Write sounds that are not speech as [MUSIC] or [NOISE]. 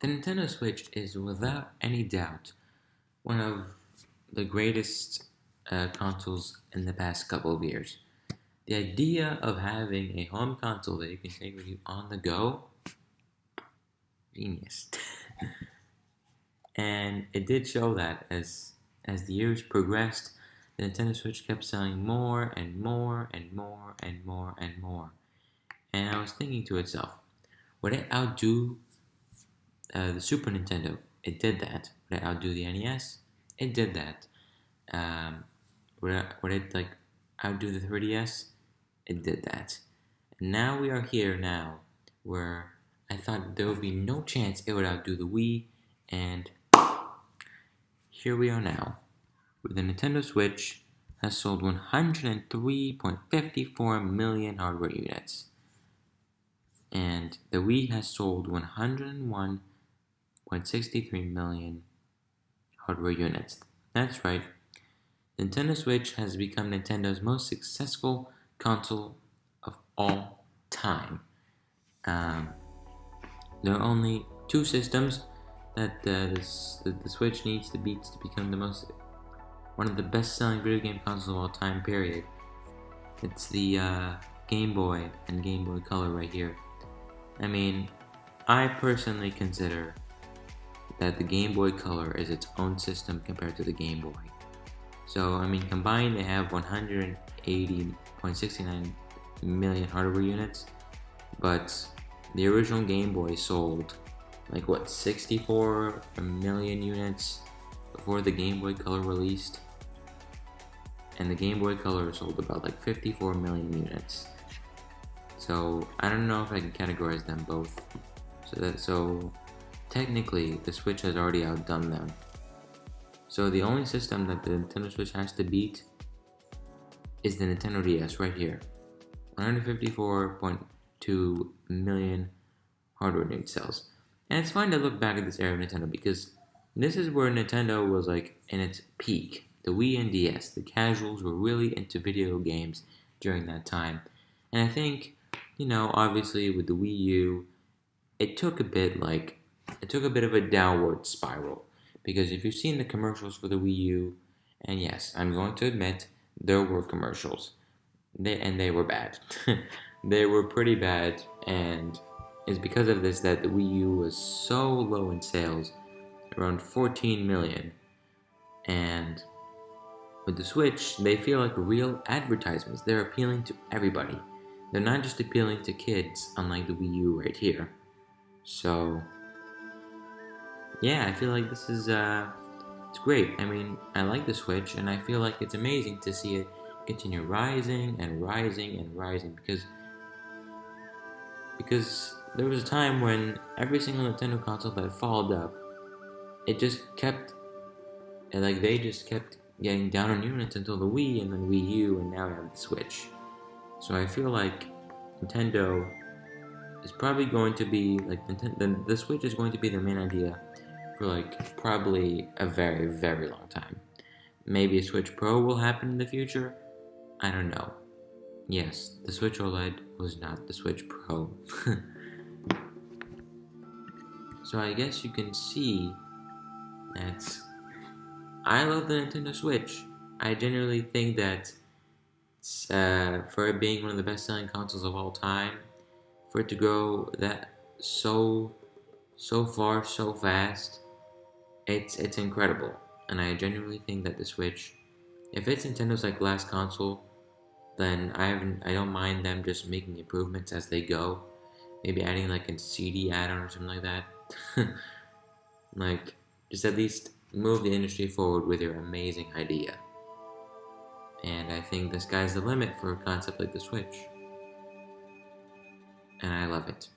The Nintendo Switch is without any doubt one of the greatest uh, consoles in the past couple of years. The idea of having a home console that you can take with you on the go, genius. [LAUGHS] and it did show that as as the years progressed, the Nintendo Switch kept selling more and more and more and more and more. And I was thinking to itself, would it outdo uh, the Super Nintendo, it did that. Would it outdo the NES? It did that. Um, would, it, would it like outdo the 3DS? It did that. And now we are here now, where I thought there would be no chance it would outdo the Wii, and here we are now, where the Nintendo Switch has sold 103.54 million hardware units, and the Wii has sold 101 1.63 million hardware units. That's right, Nintendo Switch has become Nintendo's most successful console of all time. Um, there are only two systems that uh, this, the, the Switch needs to beat to become the most one of the best-selling video game consoles of all time. Period. It's the uh, Game Boy and Game Boy Color right here. I mean, I personally consider that the Game Boy Color is its own system compared to the Game Boy. So, I mean, combined they have 180.69 million hardware units, but the original Game Boy sold like what 64 million units before the Game Boy Color released? And the Game Boy Color sold about like 54 million units. So I don't know if I can categorize them both. So that so Technically, the Switch has already outdone them. So the only system that the Nintendo Switch has to beat is the Nintendo DS right here. 154.2 million hardware unit sales. And it's fine to look back at this era of Nintendo because this is where Nintendo was like in its peak. The Wii and DS, the casuals were really into video games during that time. And I think, you know, obviously with the Wii U, it took a bit like it took a bit of a downward spiral because if you've seen the commercials for the Wii U, and yes, I'm going to admit there were commercials, they and they were bad. [LAUGHS] they were pretty bad, and it's because of this that the Wii U was so low in sales, around 14 million, and with the Switch, they feel like real advertisements. They're appealing to everybody. They're not just appealing to kids, unlike the Wii U right here. So, yeah, I feel like this is, uh, it's great. I mean, I like the Switch, and I feel like it's amazing to see it continue rising and rising and rising because because there was a time when every single Nintendo console that followed up, it just kept, and like they just kept getting down on units until the Wii and then Wii U, and now we have the Switch. So I feel like Nintendo is probably going to be like the, the Switch is going to be their main idea for like probably a very, very long time. Maybe a Switch Pro will happen in the future. I don't know. Yes, the Switch OLED was not the Switch Pro. [LAUGHS] so I guess you can see that I love the Nintendo Switch. I generally think that uh, for it being one of the best-selling consoles of all time, for it to grow that so so far so fast it's it's incredible, and I genuinely think that the Switch, if it's Nintendo's like last console, then I haven't I don't mind them just making improvements as they go, maybe adding like a CD add-on or something like that, [LAUGHS] like just at least move the industry forward with your amazing idea. And I think the sky's the limit for a concept like the Switch. And I love it.